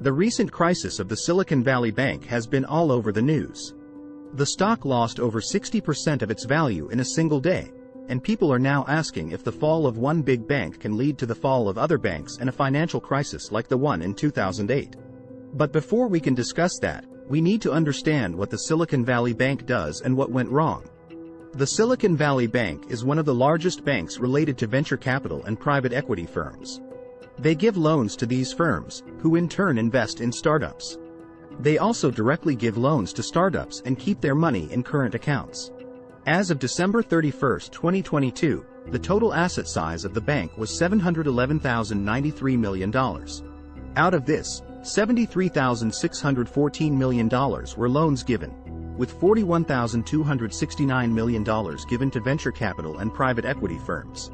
The recent crisis of the Silicon Valley Bank has been all over the news. The stock lost over 60% of its value in a single day, and people are now asking if the fall of one big bank can lead to the fall of other banks and a financial crisis like the one in 2008. But before we can discuss that, we need to understand what the Silicon Valley Bank does and what went wrong. The Silicon Valley Bank is one of the largest banks related to venture capital and private equity firms. They give loans to these firms, who in turn invest in startups. They also directly give loans to startups and keep their money in current accounts. As of December 31, 2022, the total asset size of the bank was $711,093 million. Out of this, $73,614 million were loans given, with $41,269 million given to venture capital and private equity firms.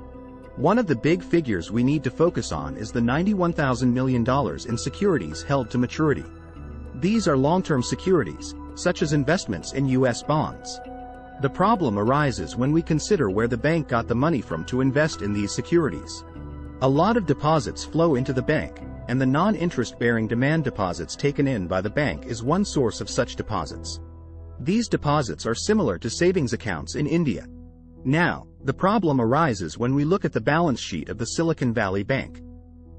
One of the big figures we need to focus on is the $91,000 million in securities held to maturity. These are long-term securities, such as investments in U.S. bonds. The problem arises when we consider where the bank got the money from to invest in these securities. A lot of deposits flow into the bank, and the non-interest-bearing demand deposits taken in by the bank is one source of such deposits. These deposits are similar to savings accounts in India. Now, the problem arises when we look at the balance sheet of the Silicon Valley Bank.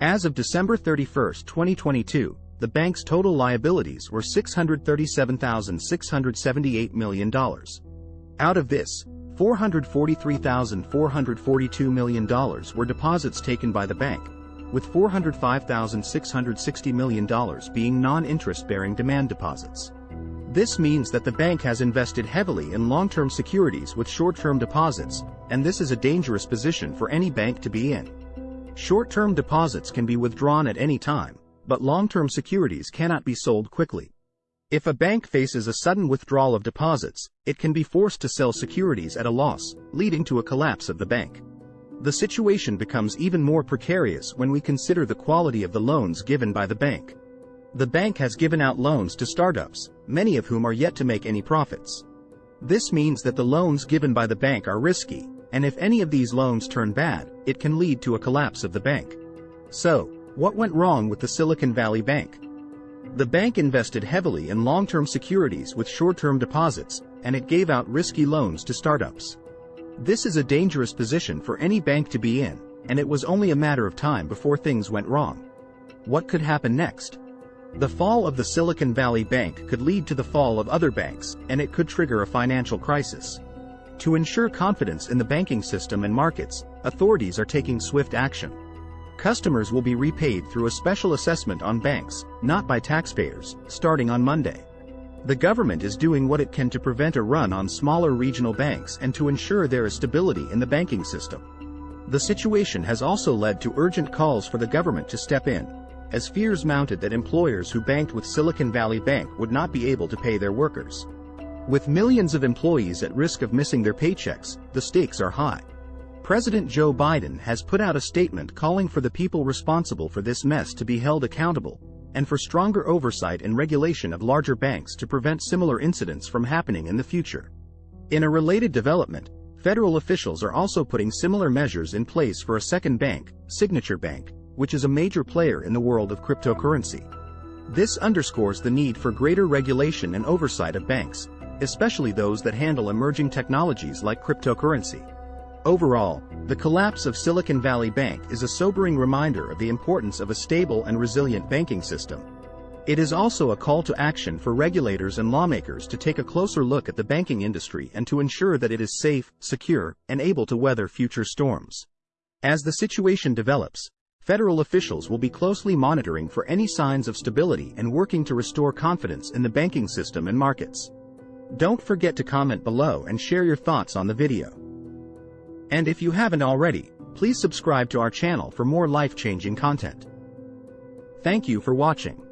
As of December 31, 2022, the bank's total liabilities were $637,678 million. Out of this, $443,442 million were deposits taken by the bank, with $405,660 million being non-interest-bearing demand deposits. This means that the bank has invested heavily in long-term securities with short-term deposits, and this is a dangerous position for any bank to be in. Short-term deposits can be withdrawn at any time, but long-term securities cannot be sold quickly. If a bank faces a sudden withdrawal of deposits, it can be forced to sell securities at a loss, leading to a collapse of the bank. The situation becomes even more precarious when we consider the quality of the loans given by the bank. The bank has given out loans to startups, many of whom are yet to make any profits. This means that the loans given by the bank are risky, and if any of these loans turn bad, it can lead to a collapse of the bank. So, what went wrong with the Silicon Valley Bank? The bank invested heavily in long-term securities with short-term deposits, and it gave out risky loans to startups. This is a dangerous position for any bank to be in, and it was only a matter of time before things went wrong. What could happen next? The fall of the Silicon Valley Bank could lead to the fall of other banks, and it could trigger a financial crisis. To ensure confidence in the banking system and markets, authorities are taking swift action. Customers will be repaid through a special assessment on banks, not by taxpayers, starting on Monday. The government is doing what it can to prevent a run on smaller regional banks and to ensure there is stability in the banking system. The situation has also led to urgent calls for the government to step in, as fears mounted that employers who banked with Silicon Valley Bank would not be able to pay their workers. With millions of employees at risk of missing their paychecks, the stakes are high. President Joe Biden has put out a statement calling for the people responsible for this mess to be held accountable, and for stronger oversight and regulation of larger banks to prevent similar incidents from happening in the future. In a related development, federal officials are also putting similar measures in place for a second bank, Signature Bank, which is a major player in the world of cryptocurrency. This underscores the need for greater regulation and oversight of banks, especially those that handle emerging technologies like cryptocurrency. Overall, the collapse of Silicon Valley Bank is a sobering reminder of the importance of a stable and resilient banking system. It is also a call to action for regulators and lawmakers to take a closer look at the banking industry and to ensure that it is safe, secure, and able to weather future storms. As the situation develops, federal officials will be closely monitoring for any signs of stability and working to restore confidence in the banking system and markets. Don't forget to comment below and share your thoughts on the video. And if you haven't already, please subscribe to our channel for more life-changing content. Thank you for watching.